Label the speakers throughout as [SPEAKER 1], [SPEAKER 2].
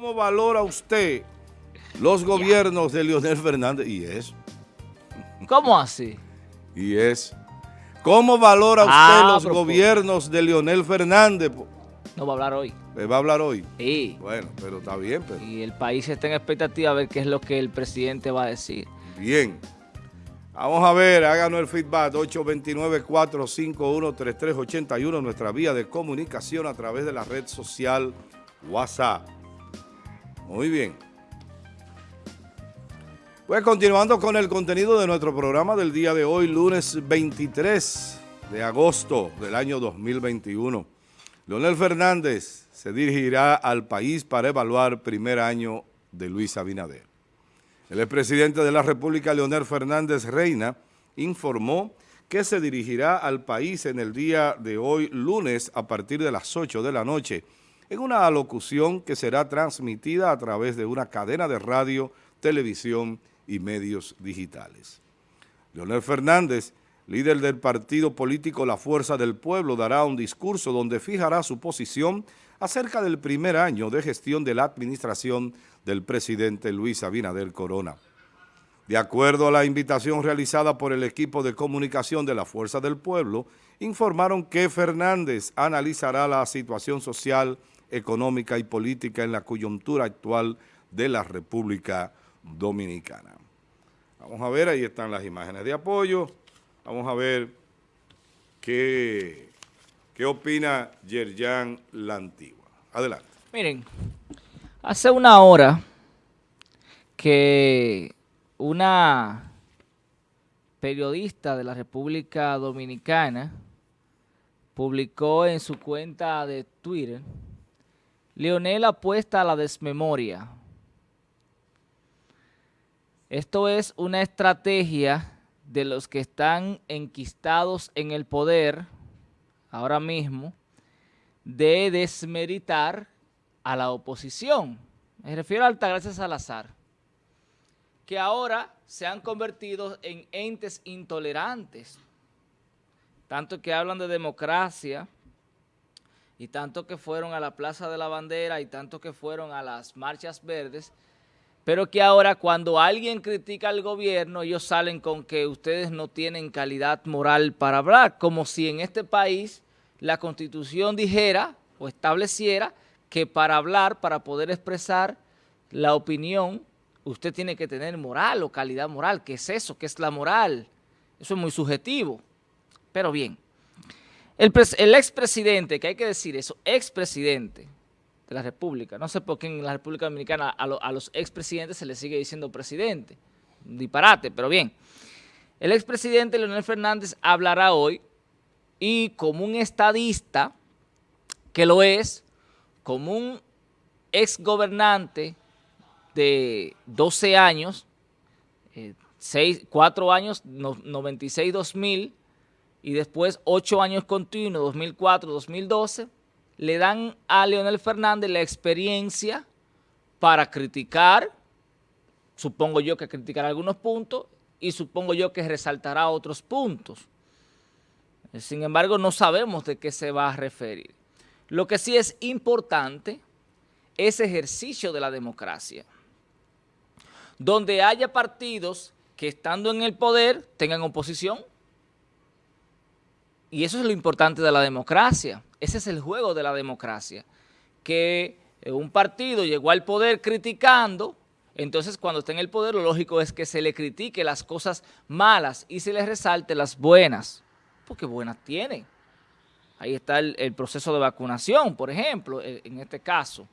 [SPEAKER 1] ¿Cómo valora usted los gobiernos de Leonel Fernández? Y es.
[SPEAKER 2] ¿Cómo así?
[SPEAKER 1] Y es. ¿Cómo valora usted
[SPEAKER 2] Ah,
[SPEAKER 1] los
[SPEAKER 2] pero-
[SPEAKER 1] gobiernos de Leonel Fernández?
[SPEAKER 2] No va a hablar hoy.
[SPEAKER 1] ¿Me va a hablar hoy?
[SPEAKER 2] Sí.
[SPEAKER 1] Bueno, pero está bien, pero
[SPEAKER 2] Y el país está en expectativa a ver qué es lo que el presidente va a decir.
[SPEAKER 1] bien. Vamos a ver, háganos el feedback, 829-451-3381, nuestra vía de comunicación a través de la red social WhatsApp. Muy bien. Pues continuando con el contenido de nuestro programa del día de hoy, lunes 23 de agosto del año 2021. Leonel Fernández se dirigirá al país para evaluar primer año de Luis Abinader. El expresidente de la República, Leonel Fernández Reina, informó que se dirigirá al país en el día de hoy, lunes, a partir de las 8 de la noche, en una alocución que será transmitida a través de una cadena de radio, televisión y medios digitales. Leonel Fernández, líder del partido político La Fuerza del Pueblo, dará un discurso donde fijará su posición acerca del primer año de gestión de la administración del presidente Luis Abinader Corona. De acuerdo a la invitación realizada por el equipo de comunicación de la Fuerza del Pueblo, informaron que Fernández analizará la situación social, económica y política en la coyuntura actual de la República Dominicana. Vamos a ver, ahí están las imágenes de apoyo. Vamos a ver qué, qué opina Yerjan La Antigua. Adelante.
[SPEAKER 2] Miren, hace una hora que una periodista de la República Dominicana publicó en su cuenta de Twitter, Leonel apuesta a la desmemoria. Esto es una estrategia de los que están enquistados en el poder ahora mismo de desmeritar a la oposición. Me refiero a Altagracia Salazar, que ahora se han convertido en entes intolerantes, tanto que hablan de democracia y tanto que fueron a la Plaza de la Bandera y tanto que fueron a las marchas verdes, pero que ahora cuando alguien critica al gobierno, ellos salen con que ustedes no tienen calidad moral para hablar, como si en este país la Constitución dijera o estableciera que para hablar, para poder expresar la opinión, usted tiene que tener moral o calidad moral. ¿Qué es eso? ¿Qué es la moral? Eso es muy subjetivo. Pero bien, el, pres- el expresidente, que hay que decir eso, expresidente de la República, no sé por qué en la República Dominicana a, lo- a los expresidentes se les sigue diciendo presidente, un disparate, pero bien. El expresidente Leonel Fernández hablará hoy y como un estadista, que lo es, como un exgobernante de 12 años, 4 años, no- 96-2000, y después 8 años continuos, 2004-2012, le dan a Leonel Fernández la experiencia para criticar, supongo yo que criticará algunos puntos, y supongo yo que resaltará otros puntos. Sin embargo, no sabemos de qué se va a referir. Lo que sí es importante es ejercicio de la democracia, donde haya partidos que estando en el poder tengan oposición. Y eso es lo importante de la democracia. Ese es el juego de la democracia. Que eh, un partido llegó al poder criticando, entonces cuando está en el poder lo lógico es que se le critique las cosas malas y se le resalte las buenas, porque buenas tiene. Ahí está el, proceso de vacunación, por ejemplo, eh, en este caso.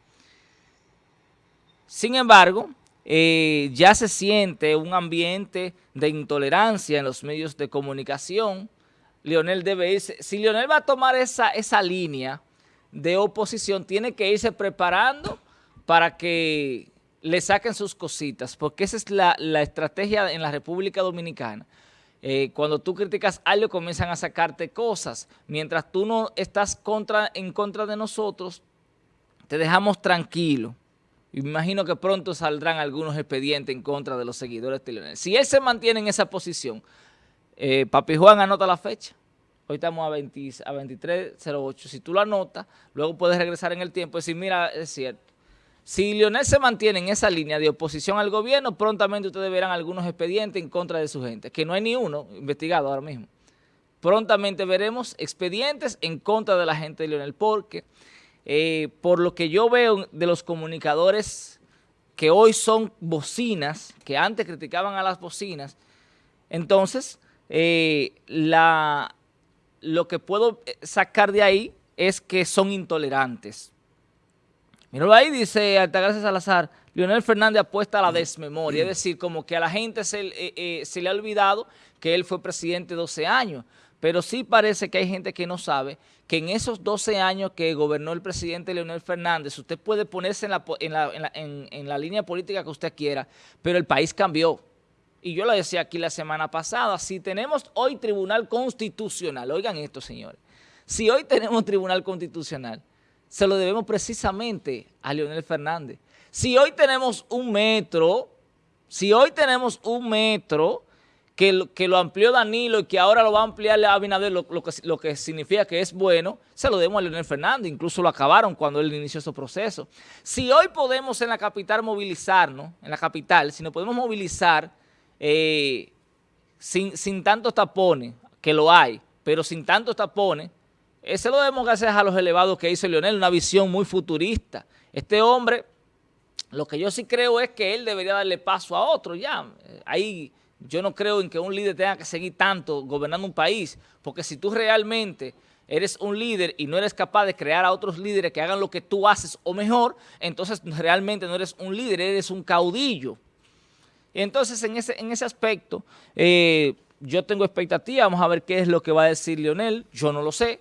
[SPEAKER 2] Sin embargo, eh, ya se siente un ambiente de intolerancia en los medios de comunicación. Leonel debe irse, si Leonel va a tomar esa, esa línea de oposición, tiene que irse preparando para que le saquen sus cositas, porque esa es la, la estrategia en la República Dominicana. Eh, cuando tú criticas algo, comienzan a sacarte cosas. Mientras tú no estás contra, en contra de nosotros, te dejamos tranquilo. Imagino que pronto saldrán algunos expedientes en contra de los seguidores de Leonel. Si él se mantiene en esa posición, eh, Papi Juan anota la fecha. Hoy estamos a, 20 a 23.08. Si tú lo anotas, luego puedes regresar en el tiempo y decir, mira, es cierto. Si Lionel se mantiene en esa línea de oposición al gobierno, prontamente ustedes verán algunos expedientes en contra de su gente, que no hay ni uno investigado ahora mismo. Prontamente veremos expedientes en contra de la gente de Lionel, porque eh, por lo que yo veo de los comunicadores que hoy son bocinas, que antes criticaban a las bocinas, entonces eh, la, lo que puedo eh, sacar de ahí es que son intolerantes. Míralo ahí, dice Altagracia Salazar, Leonel Fernández apuesta a la desmemoria, es decir, como que a la gente se, eh, eh, le ha olvidado que él fue presidente 12 años, pero sí parece que hay gente que no sabe que en esos 12 años que gobernó el presidente Leonel Fernández, usted puede ponerse en la, en la, en la línea política que usted quiera, pero el país cambió. Y yo lo decía aquí la semana pasada, si tenemos hoy tribunal constitucional, oigan esto señores, si hoy tenemos tribunal constitucional, se lo debemos precisamente a Leonel Fernández. Si hoy tenemos un metro, si hoy tenemos un metro que, lo, amplió Danilo y que ahora lo va a ampliar Abinader, lo, que, lo que significa que es bueno, se lo debemos a Leonel Fernández, incluso lo acabaron cuando él inició su proceso. Si hoy podemos en la capital movilizarnos, en la capital, si nos podemos movilizar eh, sin, sin tantos tapones, que lo hay, pero sin tantos tapones, ese lo debemos gracias a los elevados que hizo Leonel, una visión muy futurista. Este hombre, lo que yo sí creo es que él debería darle paso a otro ya. Ahí yo no creo en que un líder tenga que seguir tanto gobernando un país, porque si tú realmente eres un líder y no eres capaz de crear a otros líderes que hagan lo que tú haces o mejor, entonces realmente no eres un líder, eres un caudillo. Entonces en ese, en ese aspecto eh, yo tengo expectativa, vamos a ver qué es lo que va a decir Leonel, yo no lo sé,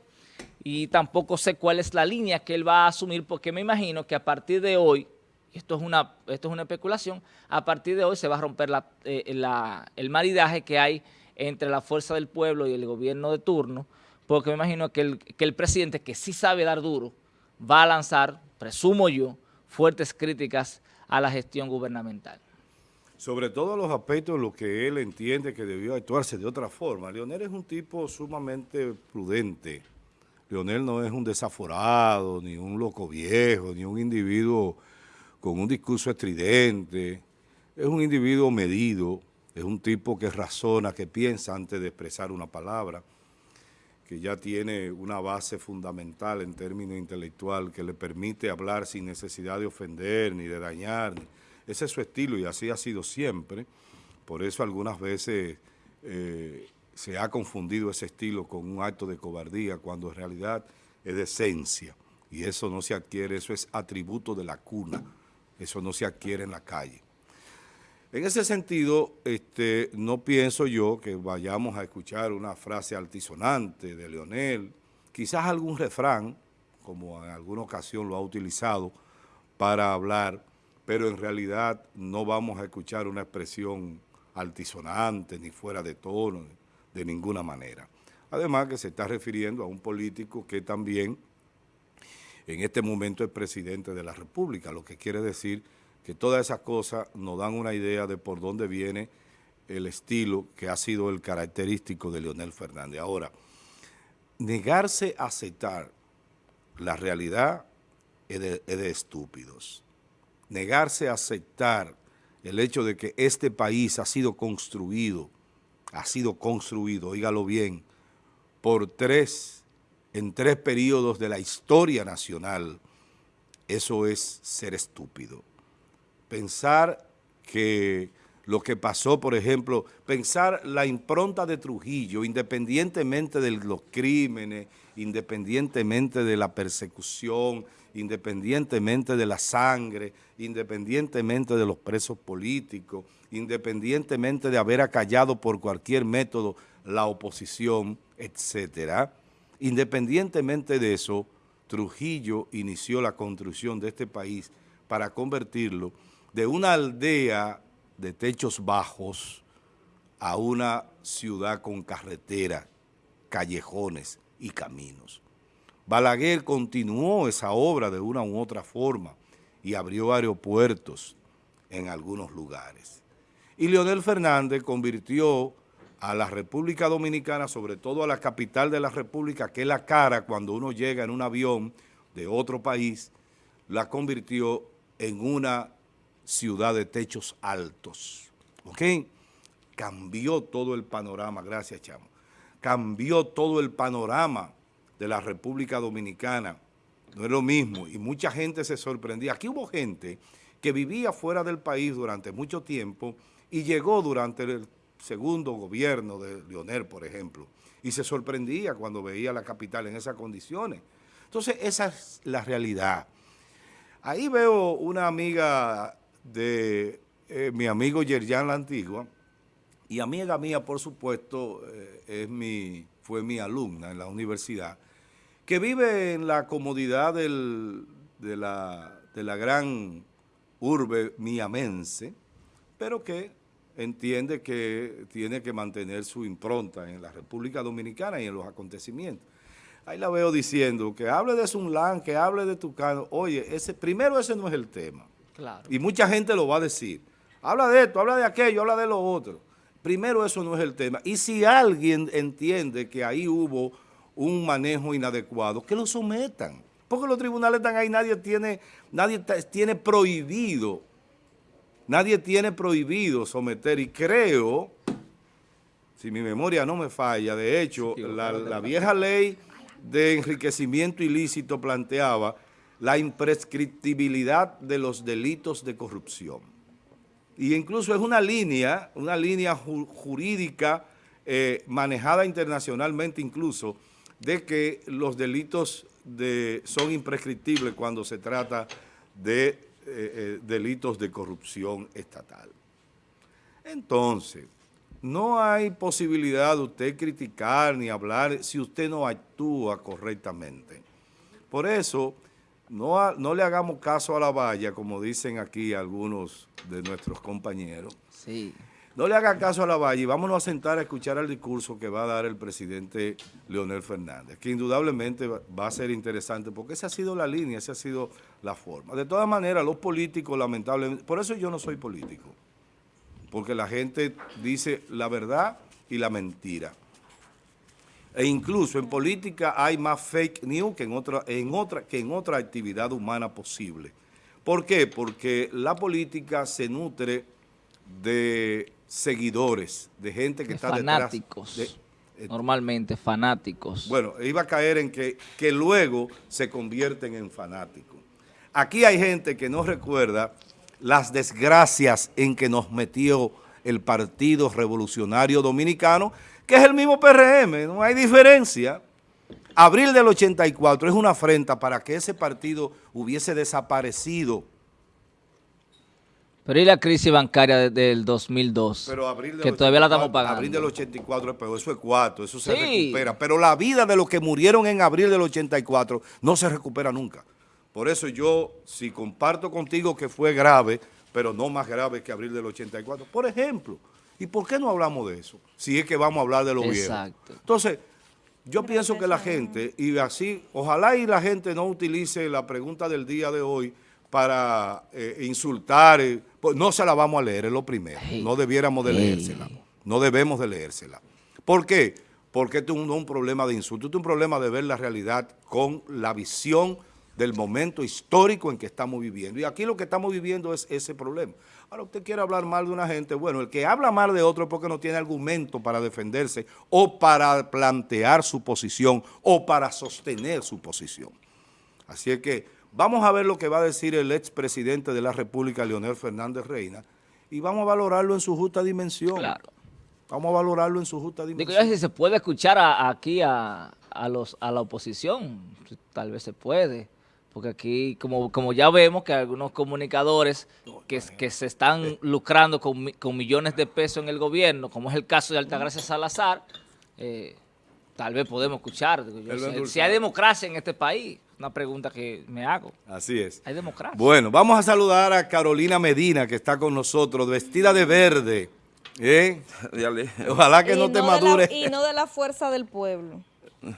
[SPEAKER 2] y tampoco sé cuál es la línea que él va a asumir porque me imagino que a partir de hoy, esto es una, esto es una especulación, a partir de hoy se va a romper eh, el maridaje que hay entre la fuerza del pueblo y el gobierno de turno, porque me imagino que el, que el presidente, que sí sabe dar duro, va a lanzar, presumo yo, fuertes críticas a la gestión gubernamental.
[SPEAKER 1] Sobre todo los aspectos en los que él entiende que debió actuarse de otra forma. Leonel es un tipo sumamente prudente, Leonel no es un desaforado, ni un loco viejo, ni un individuo con un discurso estridente. Es un individuo medido, es un tipo que razona, que piensa antes de expresar una palabra, que ya tiene una base fundamental en términos intelectual que le permite hablar sin necesidad de ofender ni de dañar. Ese es su estilo y así ha sido siempre. Por eso algunas veces eh, se ha confundido ese estilo con un acto de cobardía cuando en realidad es de esencia y eso no se adquiere, eso es atributo de la cuna, eso no se adquiere en la calle. En ese sentido, este, no pienso yo que vayamos a escuchar una frase altisonante de Leonel, quizás algún refrán, como en alguna ocasión lo ha utilizado para hablar, pero en realidad no vamos a escuchar una expresión altisonante, ni fuera de tono, de ninguna manera. Además que se está refiriendo a un político que también en este momento es presidente de la República, lo que quiere decir que todas esas cosas nos dan una idea de por dónde viene el estilo que ha sido el característico de Leonel Fernández. Ahora, negarse a aceptar la realidad es de, es de estúpidos. Negarse a aceptar el hecho de que este país ha sido construido ha sido construido, oígalo bien, por tres, en tres periodos de la historia nacional, eso es ser estúpido. Pensar que lo que pasó, por ejemplo, pensar la impronta de Trujillo, independientemente de los crímenes, independientemente de la persecución, independientemente de la sangre, independientemente de los presos políticos, independientemente de haber acallado por cualquier método la oposición, etcétera. Independientemente de eso, Trujillo inició la construcción de este país para convertirlo de una aldea de techos bajos a una ciudad con carretera, callejones y caminos. Balaguer continuó esa obra de una u otra forma y abrió aeropuertos en algunos lugares. Y Leonel Fernández convirtió a la República Dominicana, sobre todo a la capital de la República, que es la cara cuando uno llega en un avión de otro país, la convirtió en una ciudad de techos altos. ¿Ok? Cambió todo el panorama, gracias Chamo, cambió todo el panorama de la República Dominicana. No es lo mismo y mucha gente se sorprendía. Aquí hubo gente que vivía fuera del país durante mucho tiempo y llegó durante el segundo gobierno de Leonel, por ejemplo, y se sorprendía cuando veía la capital en esas condiciones. Entonces, esa es la realidad. Ahí veo una amiga de eh, mi amigo Yerjan La Antigua, y amiga mía, por supuesto, eh, es mi, fue mi alumna en la universidad, que vive en la comodidad de, la, de la gran urbe miamense, pero que entiende que tiene que mantener su impronta en la República Dominicana y en los acontecimientos. Ahí la veo diciendo que hable de Sunlan, que hable de Tucano. Oye, ese, primero ese no es el tema. Claro. Y mucha gente lo va a decir. Habla de esto, habla de aquello, habla de lo otro. Primero eso no es el tema. Y si alguien entiende que ahí hubo un manejo inadecuado, que lo sometan. Porque los tribunales están ahí, nadie tiene, nadie tiene prohibido, nadie tiene prohibido someter. Y creo, si mi memoria no me falla, de hecho, la vieja ley de enriquecimiento ilícito planteaba la imprescriptibilidad de los delitos de corrupción. Y incluso es una línea, una línea jurídica eh, manejada internacionalmente incluso, de que los delitos de, son imprescriptibles cuando se trata de eh, eh, delitos de corrupción estatal. Entonces, no hay posibilidad de usted criticar ni hablar si usted no actúa correctamente. Por eso, no, no le hagamos caso a la valla, como dicen aquí algunos de nuestros compañeros. Sí. No le haga caso a la valla y vámonos a sentar a escuchar el discurso que va a dar el presidente Leonel Fernández, que indudablemente va a ser interesante porque esa ha sido la línea, esa ha sido la forma. De todas maneras, los políticos, lamentablemente, por eso yo no soy político porque la gente dice la verdad y la mentira. E incluso en política hay más fake news que en otra, en otra, que en otra actividad humana posible. ¿Por qué? Porque la política se nutre de seguidores, de gente que está
[SPEAKER 2] fanáticos, detrás. Eh, normalmente fanáticos.
[SPEAKER 1] Bueno, iba a caer en que, que luego se convierten en fanáticos. Aquí hay gente que no recuerda las desgracias en que nos metió el Partido Revolucionario Dominicano, que es el mismo PRM, no hay diferencia. Abril del 84 es una afrenta para que ese partido hubiese desaparecido.
[SPEAKER 2] Pero ¿y la crisis bancaria del 2002? que todavía la estamos pagando.
[SPEAKER 1] Abril del 84 es peor, eso es cuatro, eso se recupera. Pero la vida de los que murieron en abril del 84 no se recupera nunca. Por eso yo, si comparto contigo que fue grave, pero no más grave que abril del 84, por ejemplo, ¿y por qué no hablamos de eso? Si es que vamos a hablar de lo Exacto. Entonces, yo pienso que la gente, y así, ojalá y la gente no utilice la pregunta del día de hoy para eh, insultar, eh, pues no se la vamos a leer, es lo primero, no debiéramos de leérsela, no debemos de leérsela. ¿Por qué? Porque esto no es un problema de insulto, esto es un problema de ver la realidad con la visión del momento histórico en que estamos viviendo. Y aquí lo que estamos viviendo es ese problema. Ahora, usted quiere hablar mal de una gente, bueno, el que habla mal de otro es porque no tiene argumento para defenderse o para plantear su posición o para sostener su posición. Así es que vamos a ver lo que va a decir el expresidente de la República, Leonel Fernández Reina, y vamos a valorarlo en su justa dimensión. Claro. Vamos a valorarlo en su justa dimensión.
[SPEAKER 2] Digo, si se puede escuchar aquí a, los, a la oposición, tal vez se puede porque aquí, como, como ya vemos que algunos comunicadores que, que se están lucrando con, con, millones de pesos en el gobierno, como es el caso de Altagracia Salazar, eh, tal vez podemos escuchar. si hay democracia en este país, una pregunta que me hago.
[SPEAKER 1] Así es.
[SPEAKER 2] ¿Hay democracia?
[SPEAKER 1] Bueno, vamos a saludar a Carolina Medina, que está con nosotros, vestida de verde. ¿Eh? Ojalá que no te madure.
[SPEAKER 3] y no de la fuerza del pueblo.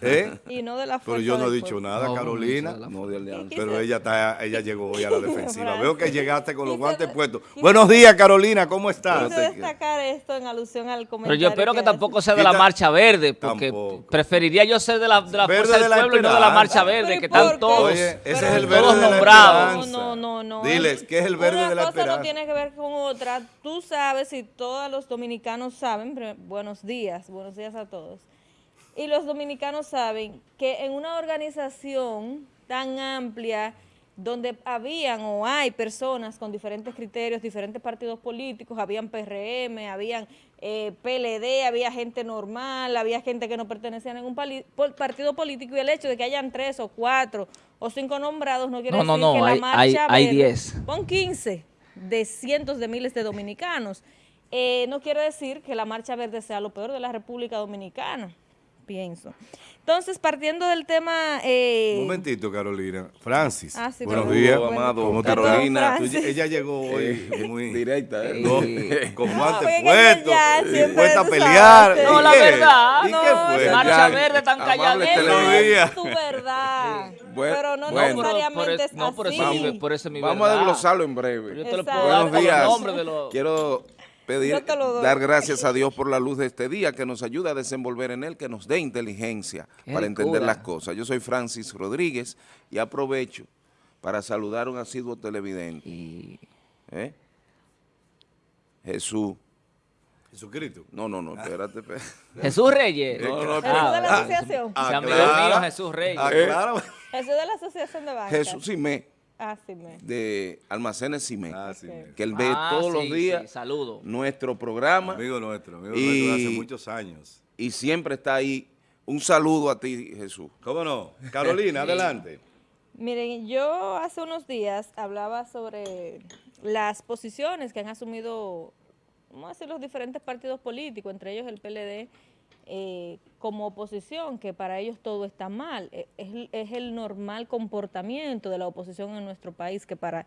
[SPEAKER 1] ¿Eh?
[SPEAKER 3] Y no de la
[SPEAKER 1] Pero
[SPEAKER 3] fuerza
[SPEAKER 1] yo no he
[SPEAKER 3] del
[SPEAKER 1] dicho
[SPEAKER 3] pueblo.
[SPEAKER 1] nada,
[SPEAKER 2] No,
[SPEAKER 1] Carolina.
[SPEAKER 2] no,
[SPEAKER 4] No, de alianza.
[SPEAKER 1] Pero ella está, ella llegó hoy a la defensiva. Veo que llegaste con los
[SPEAKER 3] Quise-
[SPEAKER 1] guantes puestos.
[SPEAKER 3] quise-
[SPEAKER 1] Buenos días, Carolina, ¿cómo estás?
[SPEAKER 3] Quise destacar esto en alusión al
[SPEAKER 2] Pero
[SPEAKER 3] comentario
[SPEAKER 2] yo espero que tampoco sea de la Marcha Verde, porque
[SPEAKER 1] Tampoco.
[SPEAKER 2] preferiría yo ser de la, de la Fuerza
[SPEAKER 1] de
[SPEAKER 2] del
[SPEAKER 1] la
[SPEAKER 2] Pueblo y no de la. Marcha Verde,
[SPEAKER 3] Pero ¿y
[SPEAKER 2] que están todos,
[SPEAKER 1] Oye, ese es
[SPEAKER 3] Pero
[SPEAKER 1] el
[SPEAKER 3] todos
[SPEAKER 1] verde de la
[SPEAKER 2] nombrados.
[SPEAKER 1] esperanza.
[SPEAKER 3] No, no, no.
[SPEAKER 1] Diles, ¿qué es el verde
[SPEAKER 3] Una
[SPEAKER 1] de la
[SPEAKER 3] cosa
[SPEAKER 1] esperanza?
[SPEAKER 3] no tiene que ver con otra. Tú sabes y todos los dominicanos saben, buenos días, buenos días a todos. Y los dominicanos saben que en una organización tan amplia donde habían o hay personas con diferentes criterios, diferentes partidos políticos, habían PRM, habían eh, PLD, había gente normal, había gente que no pertenecía a ningún partido político y el hecho de que hayan tres o cuatro o cinco nombrados no quiere
[SPEAKER 2] No, no,
[SPEAKER 3] decir
[SPEAKER 2] no,
[SPEAKER 3] que la
[SPEAKER 2] hay-
[SPEAKER 3] marcha
[SPEAKER 2] hay- hay
[SPEAKER 3] verde-
[SPEAKER 2] 10.
[SPEAKER 3] Pon 15 de cientos de miles de dominicanos. Eh, no quiere decir que la marcha verde sea lo peor de la República Dominicana, pienso. Entonces, partiendo del tema... eh,
[SPEAKER 1] Un momentito, Carolina. Francis,
[SPEAKER 3] Ah, sí,
[SPEAKER 1] buenos
[SPEAKER 3] perdón.
[SPEAKER 1] días.
[SPEAKER 3] Bueno,
[SPEAKER 4] amado
[SPEAKER 1] ¿Cómo te
[SPEAKER 3] perdón,
[SPEAKER 4] Carolina.
[SPEAKER 1] Tú- ella llegó hoy muy
[SPEAKER 4] Directa, ¿eh?
[SPEAKER 1] no, con
[SPEAKER 3] No,
[SPEAKER 1] guantes puestos,
[SPEAKER 3] siempre
[SPEAKER 1] dispuesta a pelear.
[SPEAKER 3] sabes.
[SPEAKER 1] ¿Y
[SPEAKER 2] No, la
[SPEAKER 1] qué?
[SPEAKER 2] verdad,
[SPEAKER 1] ¿Y
[SPEAKER 3] no,
[SPEAKER 1] qué fue?
[SPEAKER 4] Ya,
[SPEAKER 2] Marcha Verde tan
[SPEAKER 3] es tu verdad.
[SPEAKER 4] Bueno,
[SPEAKER 3] pero no
[SPEAKER 4] bueno.
[SPEAKER 3] necesariamente
[SPEAKER 2] Por- por
[SPEAKER 3] es
[SPEAKER 2] es- no, por eso
[SPEAKER 3] así.
[SPEAKER 2] por eso mi
[SPEAKER 4] Vamos a
[SPEAKER 2] verdad.
[SPEAKER 4] desglosarlo en
[SPEAKER 2] Yo
[SPEAKER 4] breve.
[SPEAKER 2] te lo puedo dar
[SPEAKER 4] Buenos días.
[SPEAKER 2] nombres de los...
[SPEAKER 4] Quiero pedir, dar gracias a Dios por la luz de este día, que nos ayuda a desenvolver en él, que nos dé inteligencia
[SPEAKER 2] Qué
[SPEAKER 4] para entender las cosas. Yo soy Francis Rodríguez y aprovecho para saludar a un asiduo televidente.
[SPEAKER 2] Y-
[SPEAKER 4] ¿eh? Jesús.
[SPEAKER 1] Jesucristo.
[SPEAKER 4] No, no, no, espérate. espérate.
[SPEAKER 2] Jesús Reyes.
[SPEAKER 4] No, no,
[SPEAKER 3] Jesús de la
[SPEAKER 2] Ah,
[SPEAKER 3] asociación.
[SPEAKER 1] Aclara.
[SPEAKER 2] mío, Jesús Reyes.
[SPEAKER 1] Aclara.
[SPEAKER 3] Jesús de la asociación de bancas.
[SPEAKER 4] Jesús Simé,
[SPEAKER 3] Ah, sí, me.
[SPEAKER 4] de Almacenes Simé,
[SPEAKER 1] Ah,
[SPEAKER 4] que él ve
[SPEAKER 2] Ah,
[SPEAKER 4] todos
[SPEAKER 2] sí,
[SPEAKER 4] los días
[SPEAKER 2] sí, saludo.
[SPEAKER 4] nuestro programa
[SPEAKER 1] Amigo nuestro, amigo
[SPEAKER 4] Y-
[SPEAKER 1] nuestro hace muchos años.
[SPEAKER 4] y siempre está ahí. Un saludo a ti, Jesús.
[SPEAKER 1] ¿Cómo no? Carolina, adelante.
[SPEAKER 3] Miren, yo hace unos días hablaba sobre las posiciones que han asumido, vamos a decir, los diferentes partidos políticos, entre ellos el PLD, eh, como oposición, que para ellos todo está mal. Eh, Es, el- es el normal comportamiento de la oposición en nuestro país, que para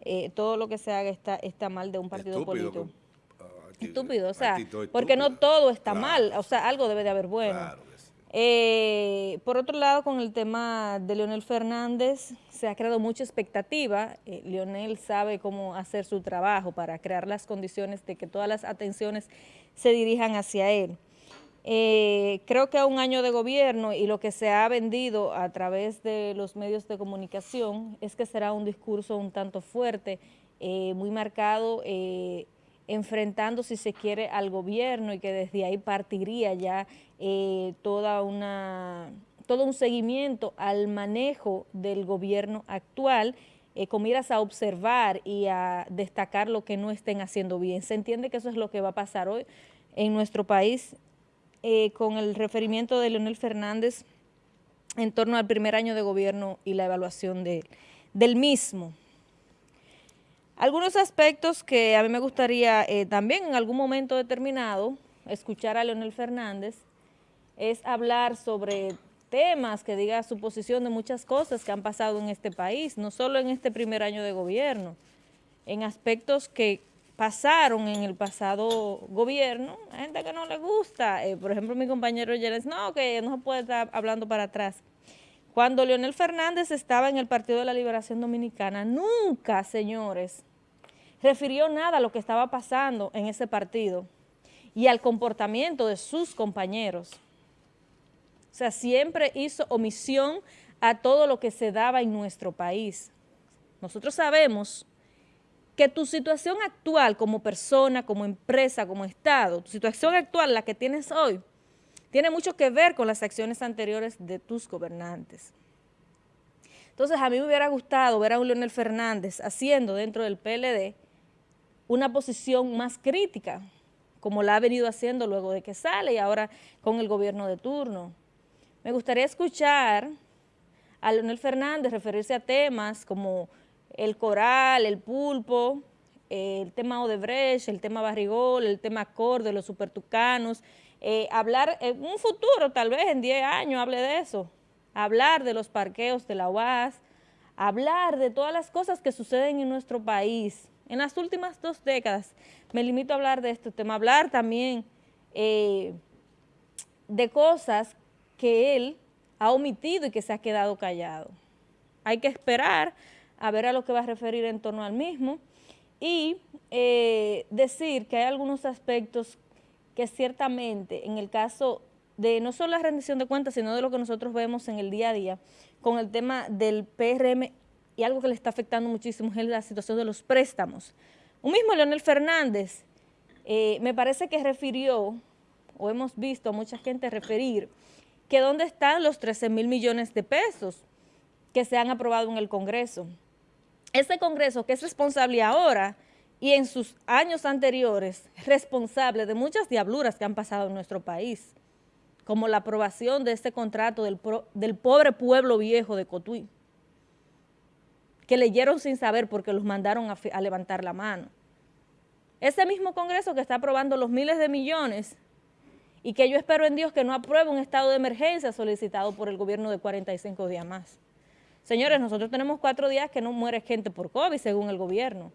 [SPEAKER 3] eh, todo lo que se haga está, está mal de un partido
[SPEAKER 1] Estúpido.
[SPEAKER 3] político.
[SPEAKER 1] ah, actitud-
[SPEAKER 3] Estúpido, o sea, porque no todo está
[SPEAKER 1] Claro,
[SPEAKER 3] mal, o sea, algo debe de haber bueno.
[SPEAKER 1] Claro que sí.
[SPEAKER 3] Eh, por otro lado, con el tema de Leonel Fernández, se ha creado mucha expectativa. Eh, Leonel sabe cómo hacer su trabajo para crear las condiciones de que todas las atenciones se dirijan hacia él. Eh, creo que a un año de gobierno y lo que se ha vendido a través de los medios de comunicación es que será un discurso un tanto fuerte, eh, muy marcado, eh, enfrentando, si se quiere, al gobierno y que desde ahí partiría ya eh, toda una, todo un seguimiento al manejo del gobierno actual eh, con miras a observar y a destacar lo que no estén haciendo bien. Se entiende que eso es lo que va a pasar hoy en nuestro país eh, con el referimiento de Leonel Fernández en torno al primer año de gobierno y la evaluación de- del mismo. Algunos aspectos que a mí me gustaría eh, también en algún momento determinado escuchar a Leonel Fernández es hablar sobre temas que diga su posición de muchas cosas que han pasado en este país, no solo en este primer año de gobierno, en aspectos que pasaron en el pasado gobierno, hay gente que no le gusta, eh, por ejemplo mi compañero Yeres, no, que no se puede estar hablando para atrás. Cuando Leonel Fernández estaba en el Partido de la Liberación Dominicana, nunca, señores, refirió nada a lo que estaba pasando en ese partido y al comportamiento de sus compañeros. O sea, siempre hizo omisión a todo lo que se daba en nuestro país. Nosotros sabemos que tu situación actual como persona, como empresa, como Estado, tu situación actual, la que tienes hoy, tiene mucho que ver con las acciones anteriores de tus gobernantes. Entonces, a mí me hubiera gustado ver a un Leonel Fernández haciendo dentro del PLD una posición más crítica, como la ha venido haciendo luego de que sale y ahora con el gobierno de turno. Me gustaría escuchar a Leonel Fernández referirse a temas como el coral, el pulpo, eh, el tema Odebrecht, el tema Barrigol, el tema Cor de los supertucanos, eh, hablar en un futuro, tal vez en 10 años hable de eso, hablar de los parqueos de la UAS, hablar de todas las cosas que suceden en nuestro país. En las últimas dos décadas me limito a hablar de este tema, hablar también eh, de cosas que él ha omitido y que se ha quedado callado. Hay que esperar a ver a lo que va a referir en torno al mismo y eh, decir que hay algunos aspectos que ciertamente en el caso de no solo la rendición de cuentas, sino de lo que nosotros vemos en el día a día, con el tema del PRM y algo que le está afectando muchísimo es la situación de los préstamos. Un mismo Leonel Fernández eh, me parece que refirió, o hemos visto a mucha gente referir, que dónde están los 13 mil millones de pesos que se han aprobado en el Congreso. Ese Congreso que es responsable ahora y en sus años anteriores, responsable de muchas diabluras que han pasado en nuestro país, como la aprobación de este contrato del, pobre pueblo viejo de Cotuí, que leyeron sin saber porque los mandaron a, levantar la mano. Ese mismo Congreso que está aprobando los miles de millones y que yo espero en Dios que no apruebe un estado de emergencia solicitado por el gobierno de 45 días más. Señores, nosotros tenemos cuatro días que no muere gente por COVID según el gobierno.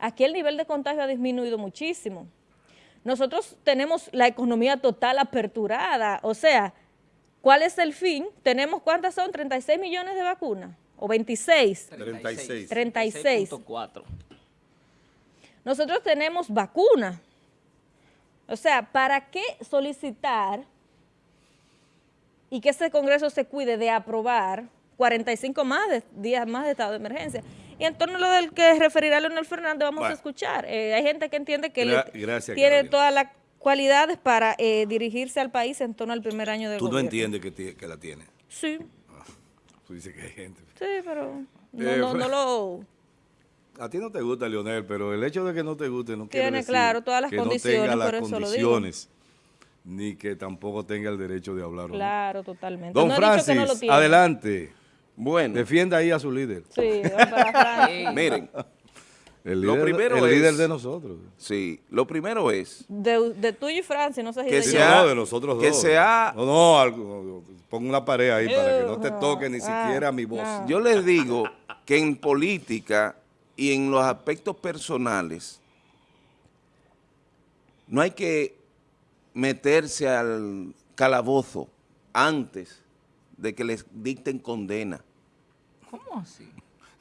[SPEAKER 3] Aquí el nivel de contagio ha disminuido muchísimo. Nosotros tenemos la economía total aperturada, o sea, ¿cuál es el fin? Tenemos, ¿cuántas son? ¿36 millones de vacunas? ¿O 26?
[SPEAKER 1] 36.
[SPEAKER 3] 36. Nosotros tenemos vacunas. O sea, ¿para qué solicitar y que ese Congreso se cuide de aprobar 45 más días más de estado de emergencia? Y en torno a lo del que referirá Leonel Fernández vamos a escuchar. Eh, hay gente que entiende que tiene todas las cualidades para eh, dirigirse al país en torno al primer año de
[SPEAKER 1] ¿Tú no entiendes que, que, la tiene?
[SPEAKER 3] Sí.
[SPEAKER 1] Ah, tú dices que hay gente.
[SPEAKER 3] Sí, pero no, eh, no, lo...
[SPEAKER 1] A ti no te gusta, Leonel, pero el hecho de que no te guste no quiere decir
[SPEAKER 3] claro todas las
[SPEAKER 1] que
[SPEAKER 3] condiciones,
[SPEAKER 1] no tenga
[SPEAKER 3] las
[SPEAKER 1] las condiciones, ni que tampoco tenga el derecho de hablar.
[SPEAKER 3] Claro, totalmente.
[SPEAKER 1] Don Francis, adelante.
[SPEAKER 4] Bueno.
[SPEAKER 1] Defienda ahí a su líder.
[SPEAKER 3] Sí, para
[SPEAKER 4] Miren.
[SPEAKER 1] El líder, lo primero el líder de nosotros.
[SPEAKER 4] Sí, lo primero es...
[SPEAKER 3] De, de tuyo y Francia, no sé si
[SPEAKER 4] que
[SPEAKER 3] de
[SPEAKER 4] sea,
[SPEAKER 1] no, de nosotros
[SPEAKER 4] que
[SPEAKER 1] dos.
[SPEAKER 4] Sea,
[SPEAKER 1] no, no, algo, pon una pared ahí para que no te toque ni
[SPEAKER 3] ah,
[SPEAKER 1] siquiera mi voz.
[SPEAKER 4] Yo les digo que en política y en los aspectos personales no hay que meterse al calabozo antes de que les dicten condena.
[SPEAKER 2] ¿Cómo así?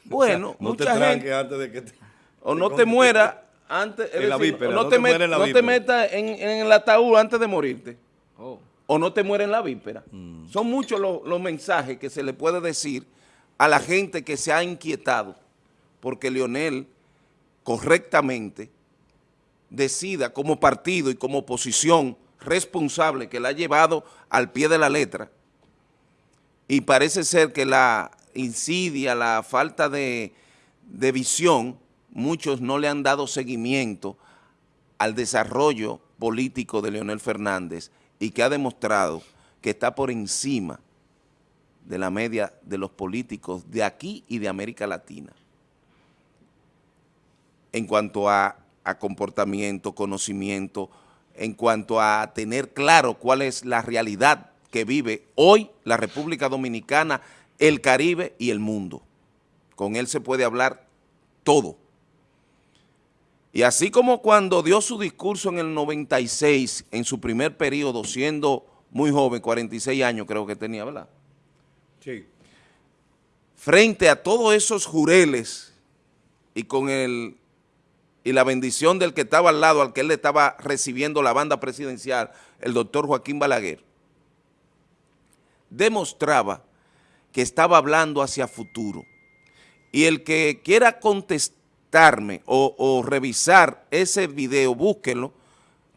[SPEAKER 4] Bueno,
[SPEAKER 1] no
[SPEAKER 4] mucha
[SPEAKER 1] te
[SPEAKER 4] gente,
[SPEAKER 1] antes de que te,
[SPEAKER 4] o no te muera antes, es
[SPEAKER 1] En la
[SPEAKER 4] no,
[SPEAKER 1] no
[SPEAKER 4] te,
[SPEAKER 1] te
[SPEAKER 4] met-
[SPEAKER 1] mueras en la
[SPEAKER 4] no te
[SPEAKER 1] víspera.
[SPEAKER 4] metas en, en el ataúd antes de morirte,
[SPEAKER 2] Oh.
[SPEAKER 4] o no te mueres en la víspera.
[SPEAKER 1] Mm.
[SPEAKER 4] Son muchos los, los mensajes que se le puede decir a la gente que se ha inquietado porque Leonel correctamente decida como partido y como posición responsable que la ha llevado al pie de la letra y parece ser que la insidia, la falta de, de visión, muchos no le han dado seguimiento al desarrollo político de Leonel Fernández y que ha demostrado que está por encima de la media de los políticos de aquí y de América Latina. En cuanto a, a comportamiento, conocimiento, en cuanto a tener claro cuál es la realidad que vive hoy la República Dominicana, el Caribe y el mundo. Con él se puede hablar todo. Y así como cuando dio su discurso en el 96, en su primer periodo, siendo muy joven, 46 años creo que tenía, ¿verdad?
[SPEAKER 1] Sí.
[SPEAKER 4] frente a todos esos jureles y con el y la bendición del que estaba al lado, al que él le estaba recibiendo la banda presidencial, el doctor Joaquín Balaguer, demostraba que estaba hablando hacia futuro. Y el que quiera contestarme o, revisar ese video, búsquenlo,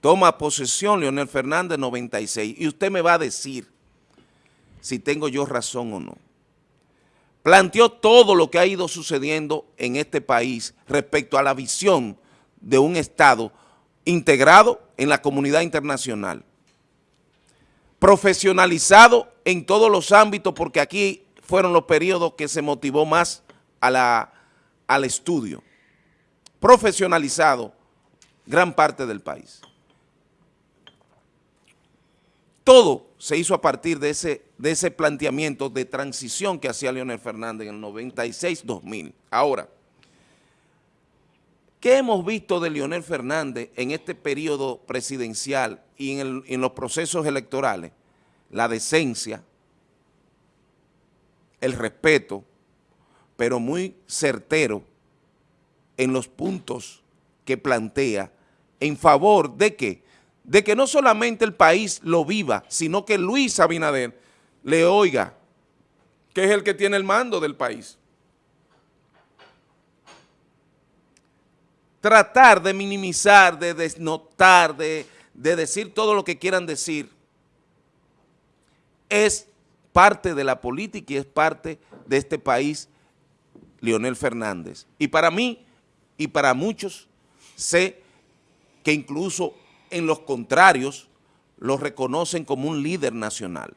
[SPEAKER 4] toma posesión Leonel Fernández 96 y usted me va a decir si tengo yo razón o no. Planteó todo lo que ha ido sucediendo en este país respecto a la visión de un Estado integrado en la comunidad internacional, profesionalizado en todos los ámbitos, porque aquí fueron los periodos que se motivó más al estudio, profesionalizado gran parte del país. Todo se hizo a partir de ese, de ese planteamiento de transición que hacía Leonel Fernández en el 96-2000. Ahora, ¿qué hemos visto de Leonel Fernández en este periodo presidencial y en, el- en los procesos electorales? La decencia, el respeto, pero muy certero en los puntos que plantea en favor de que, de que no solamente el país lo viva, sino que Luis Abinader le oiga, que es el que tiene el mando del país. Tratar de minimizar, de desnotar, de, de decir todo lo que quieran decir, es parte de la política y es parte de este país, Leonel Fernández. Y para mí, y para muchos, sé que incluso en los contrarios lo reconocen como un líder nacional.